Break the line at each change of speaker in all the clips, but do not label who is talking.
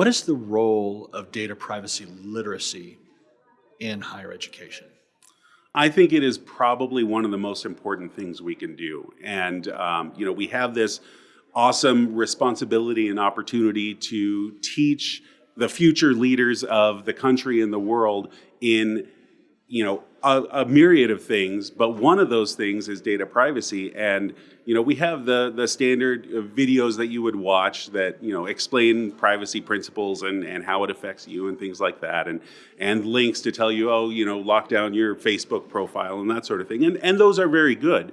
What is the role of data privacy literacy in higher education?
I think it is probably one of the most important things we can do. And, um, you know, we have this awesome responsibility and opportunity to teach the future leaders of the country and the world in you know a, a, myriad of things but one of those things is data privacy. And you know we have the the standard videos that you would watch that you know explain privacy principles and and how it affects you and things like that. And and links to tell you oh you know lock down your facebook profile and that sort of thing. And and those are very good.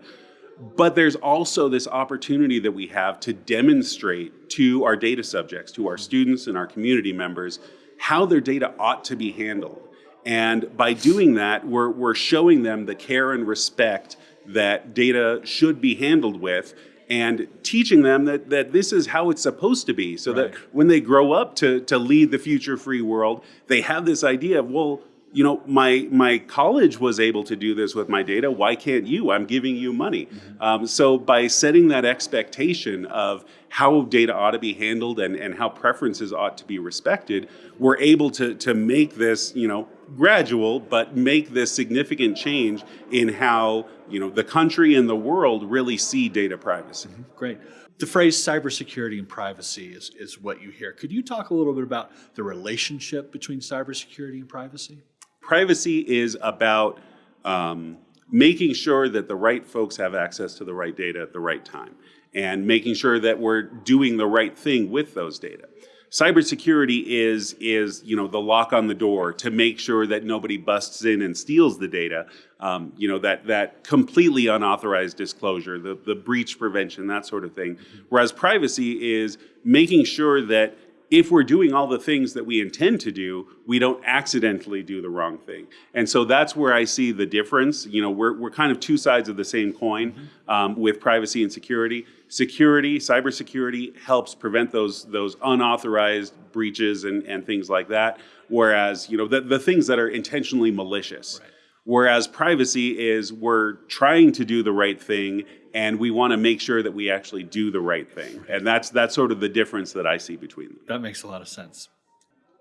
But there's also this opportunity that we have to demonstrate to our data subjects to our students and our community members how their data ought to be handled and by doing that, we're, we're showing them the care and respect that data should be handled with and teaching them that, that this is how it's supposed to be so right. that when they grow up to, to lead the future free world, they have this idea of, well, you know, my my college was able to do this with my data. Why can't you? I'm giving you money. Mm-hmm. Um, so by setting that expectation of how data ought to be handled and, and how preferences ought to be respected, we're able to to make this, you know, gradual, but make this significant change in how you know the country and the world really see data privacy. Mm-hmm.
Great. The phrase cybersecurity and privacy is, is what you hear. Could you talk a little bit about the relationship between cybersecurity and privacy?
privacy is about um, making sure that the right folks have access to the right data at the right time and making sure that we're doing the right thing with those data. Cybersecurity is, is you know, the lock on the door to make sure that nobody busts in and steals the data, um, you know, that, that completely unauthorized disclosure, the, the breach prevention, that sort of thing. Whereas privacy is making sure that if we're doing all the things that we intend to do, we don't accidentally do the wrong thing. And so that's where I see the difference. You know, we're, we're kind of two sides of the same coin um, with privacy and security. Security, cybersecurity helps prevent those, those unauthorized breaches and, and things like that. Whereas, you know, the, the things that are intentionally malicious. Right. Whereas privacy is we're trying to do the right thing and we want to make sure that we actually do the right thing. And that's that's sort of the difference that I see between them.
That makes a lot of sense.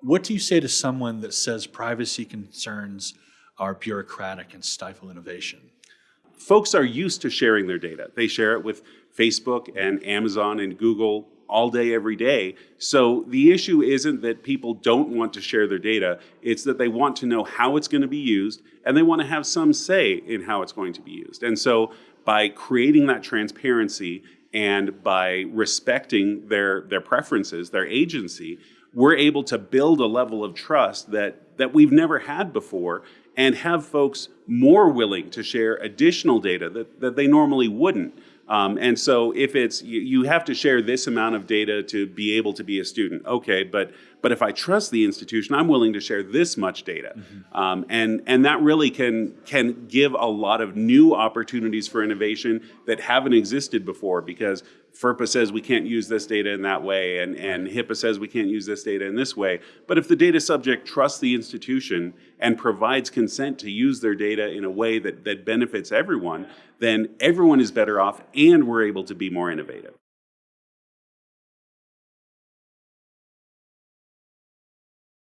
What do you say to someone that says privacy concerns are bureaucratic and stifle innovation?
Folks are used to sharing their data. They share it with Facebook and Amazon and Google all day, every day. So the issue isn't that people don't want to share their data, it's that they want to know how it's going to be used and they want to have some say in how it's going to be used. And so by creating that transparency and by respecting their, their preferences, their agency, we're able to build a level of trust that, that we've never had before and have folks more willing to share additional data that, that they normally wouldn't. Um, and so if it's, you, you, have to share this amount of data to be able to be a student, okay, but, but if I trust the institution, I'm willing to share this much data. Mm-hmm. Um, and, and that really can, can give a lot of new opportunities for innovation that haven't existed before because FERPA says we can't use this data in that way, and, and HIPAA says we can't use this data in this way. But if the data subject trusts the institution and provides consent to use their data in a way that, that benefits everyone, then everyone is better off and we're able to be more innovative.